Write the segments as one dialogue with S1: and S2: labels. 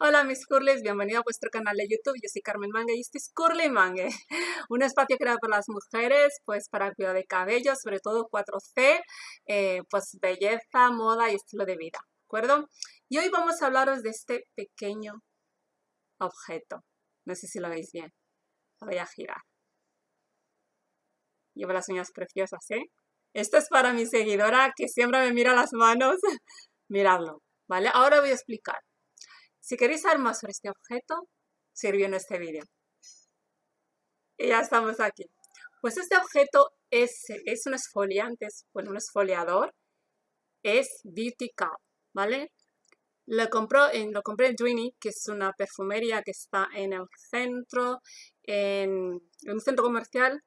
S1: Hola mis curlis, bienvenido a vuestro canal de YouTube, yo soy Carmen Mangue y este es Curly Mangue, un espacio creado por las mujeres, pues para cuidar de cabello, sobre todo 4C, eh, pues belleza, moda y estilo de vida, ¿de acuerdo? Y hoy vamos a hablaros de este pequeño objeto, no sé si lo veis bien, lo voy a girar. Llevo las uñas preciosas, ¿eh? Esto es para mi seguidora que siempre me mira las manos, miradlo, ¿vale? Ahora voy a explicar. Si queréis saber más sobre este objeto, sirvió en este vídeo. Y ya estamos aquí. Pues este objeto es, es un esfoliante, bueno, un esfoliador, es Beauty Cup, ¿vale? Lo, compró lo compré en Dwiney, que es una perfumería que está en el centro, en, en un centro comercial,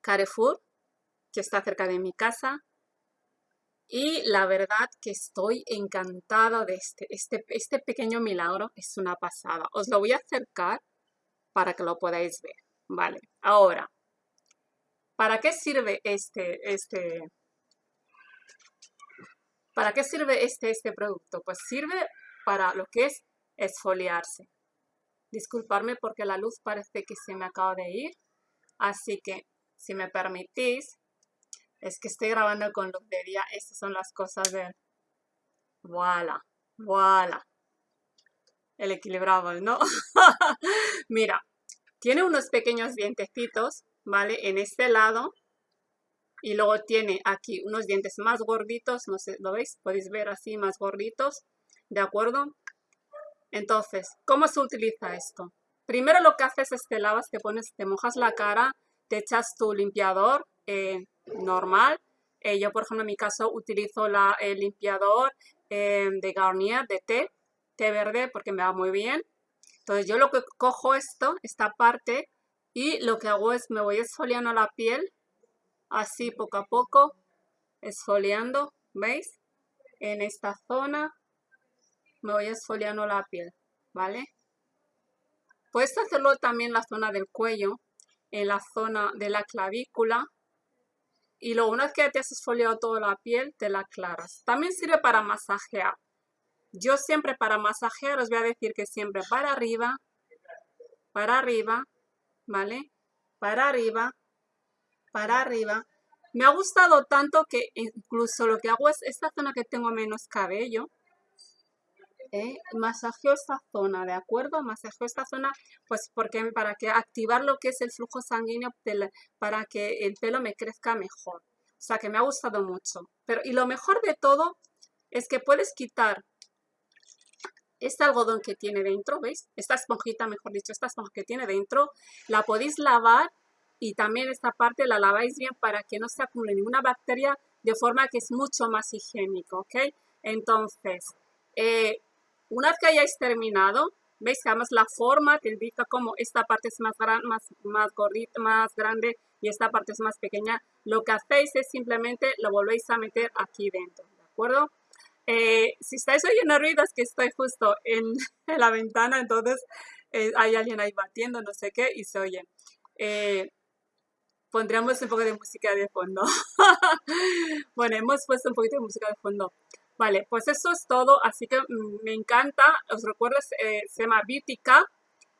S1: Carrefour, que está cerca de mi casa. Y la verdad que estoy encantada de este, este, este pequeño milagro, es una pasada. Os lo voy a acercar para que lo podáis ver. Vale, ahora, ¿para qué sirve este, este, ¿para qué sirve este, este producto? Pues sirve para lo que es esfoliarse. Disculparme porque la luz parece que se me acaba de ir, así que si me permitís, es que estoy grabando con luz de día. Estas son las cosas de... Voilà, voilà. El equilibrado, ¿no? Mira, tiene unos pequeños dientecitos, ¿vale? En este lado. Y luego tiene aquí unos dientes más gorditos, no sé, ¿lo veis? Podéis ver así, más gorditos, ¿de acuerdo? Entonces, ¿cómo se utiliza esto? Primero lo que haces es te lavas, te pones, te mojas la cara, te echas tu limpiador, eh, normal. Eh, yo, por ejemplo, en mi caso utilizo la, el limpiador eh, de Garnier de té, té verde, porque me va muy bien. Entonces yo lo que cojo esto, esta parte, y lo que hago es me voy esfoliando la piel, así poco a poco, esfoliando, ¿veis? En esta zona me voy esfoliando la piel, ¿vale? Puedes hacerlo también en la zona del cuello, en la zona de la clavícula, y luego una vez que te has esfoliado toda la piel, te la aclaras. También sirve para masajear. Yo siempre para masajear os voy a decir que siempre para arriba, para arriba, ¿vale? Para arriba, para arriba. Me ha gustado tanto que incluso lo que hago es esta zona que tengo menos cabello, ¿eh? masajeo esta zona, ¿de acuerdo? Masajeo esta zona, pues porque para que activar lo que es el flujo sanguíneo para que el pelo me crezca mejor. O sea, que me ha gustado mucho. Pero, y lo mejor de todo es que puedes quitar este algodón que tiene dentro, ¿veis? Esta esponjita, mejor dicho, esta esponja que tiene dentro, la podéis lavar y también esta parte la laváis bien para que no se acumule ninguna bacteria de forma que es mucho más higiénico, ¿ok? Entonces, eh, una vez que hayáis terminado, veis que además la forma te indica como esta parte es más, gran, más, más gordita, más grande y esta parte es más pequeña. Lo que hacéis es simplemente lo volvéis a meter aquí dentro, ¿de acuerdo? Eh, si estáis oyendo ruidos que estoy justo en, la ventana, entonces eh, hay alguien ahí batiendo, no sé qué, y se oye. Eh, pondríamos un poco de música de fondo. bueno, hemos puesto un poquito de música de fondo. Vale, pues eso es todo, así que mm, me encanta, os recuerdo, eh, se llama Beautica,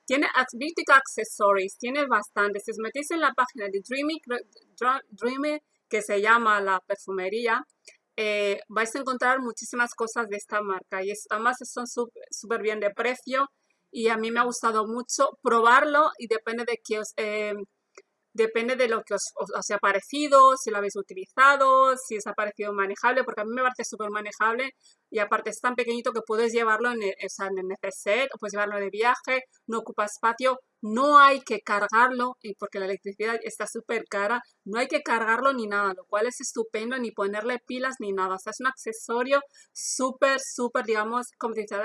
S1: tiene Beautica Accessories, tiene bastante, si os metéis en la página de Dreamy, Dreamy que se llama la perfumería, eh, vais a encontrar muchísimas cosas de esta marca. Y además son súper bien de precio y a mí me ha gustado mucho probarlo y depende de que os... Eh, depende de lo que os, os, ha parecido, si lo habéis utilizado, si os ha parecido manejable, porque a mí me parece súper manejable y aparte es tan pequeñito que puedes llevarlo en el, en el neceser, o puedes llevarlo de viaje, no ocupa espacio, no hay que cargarlo, y porque la electricidad está súper cara, no hay que cargarlo ni nada, lo cual es estupendo, ni ponerle pilas ni nada, o sea, es un accesorio súper, súper, digamos, como dice,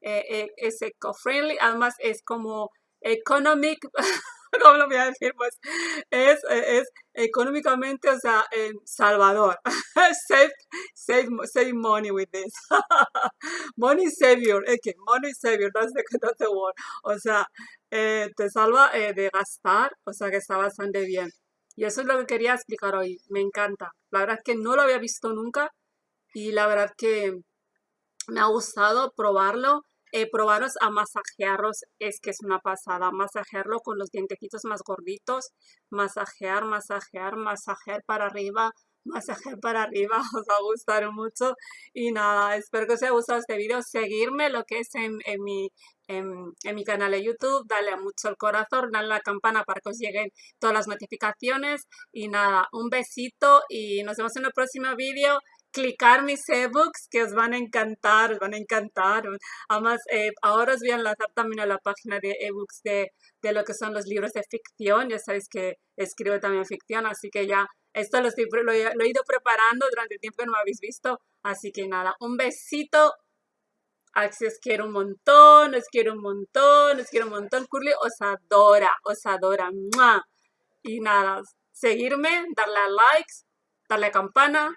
S1: eh, eh, es eco-friendly, además es como economic, ¿cómo lo voy a decir? Pues es, es económicamente, o sea, salvador. save, save, save money with this. money savior, okay, money savior, that's the, that's the word. O sea, eh, te salva eh, de gastar, o sea que está bastante bien. Y eso es lo que quería explicar hoy, me encanta. La verdad es que no lo había visto nunca y la verdad que me ha gustado probarlo. Eh, probaros a masajearlos, es que es una pasada. Masajearlo con los dientecitos más gorditos. Masajear, masajear, masajear para arriba, masajear para arriba. Os va a gustar mucho. Y nada, espero que os haya gustado este vídeo. Seguirme lo que es en, mi, en, mi canal de YouTube. Dale mucho el corazón, dale a la campana para que os lleguen todas las notificaciones. Y nada, un besito y nos vemos en el próximo vídeo clicar mis ebooks que os van a encantar, os van a encantar. Además, eh, ahora os voy a enlazar también a la página de ebooks de, de lo que son los libros de ficción. Ya sabéis que escribo también ficción, así que ya esto lo, estoy, lo, he ido preparando durante el tiempo que no me habéis visto. Así que nada, un besito. Así os quiero un montón, os quiero un montón, os quiero un montón. Curly os adora, os adora. Y nada, seguirme, darle a likes, darle a campana,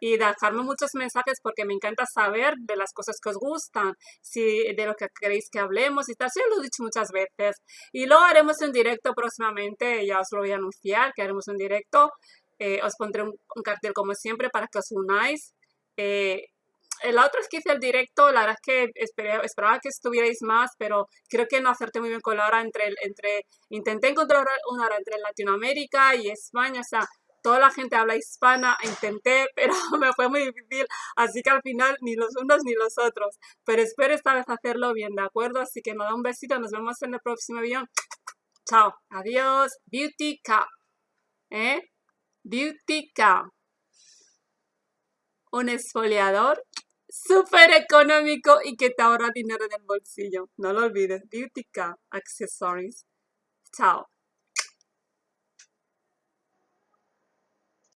S1: y dejarme muchos mensajes porque me encanta saber de las cosas que os gustan, si de lo que queréis que hablemos y tal. Sí, lo he dicho muchas veces. Y luego haremos un directo próximamente, ya os lo voy a anunciar, que haremos un directo. Eh, os pondré un, cartel como siempre para que os unáis. Eh, la otra es que hice el directo, la verdad es que esperaba que estuvierais más, pero creo que no acerté muy bien con la hora entre, entre intenté encontrar una hora entre Latinoamérica y España, o sea, toda la gente habla hispana, intenté, pero me fue muy difícil, así que al final ni los unos ni los otros. Pero espero esta vez hacerlo bien, ¿de acuerdo? Así que nada, un besito, nos vemos en el próximo video. Chao, adiós, Beauty Cow, ¿eh? Beauty Cow. Un esfoliador súper económico y que te ahorra dinero en el bolsillo. No lo olvides, Beauty Cow Accessories. Chao.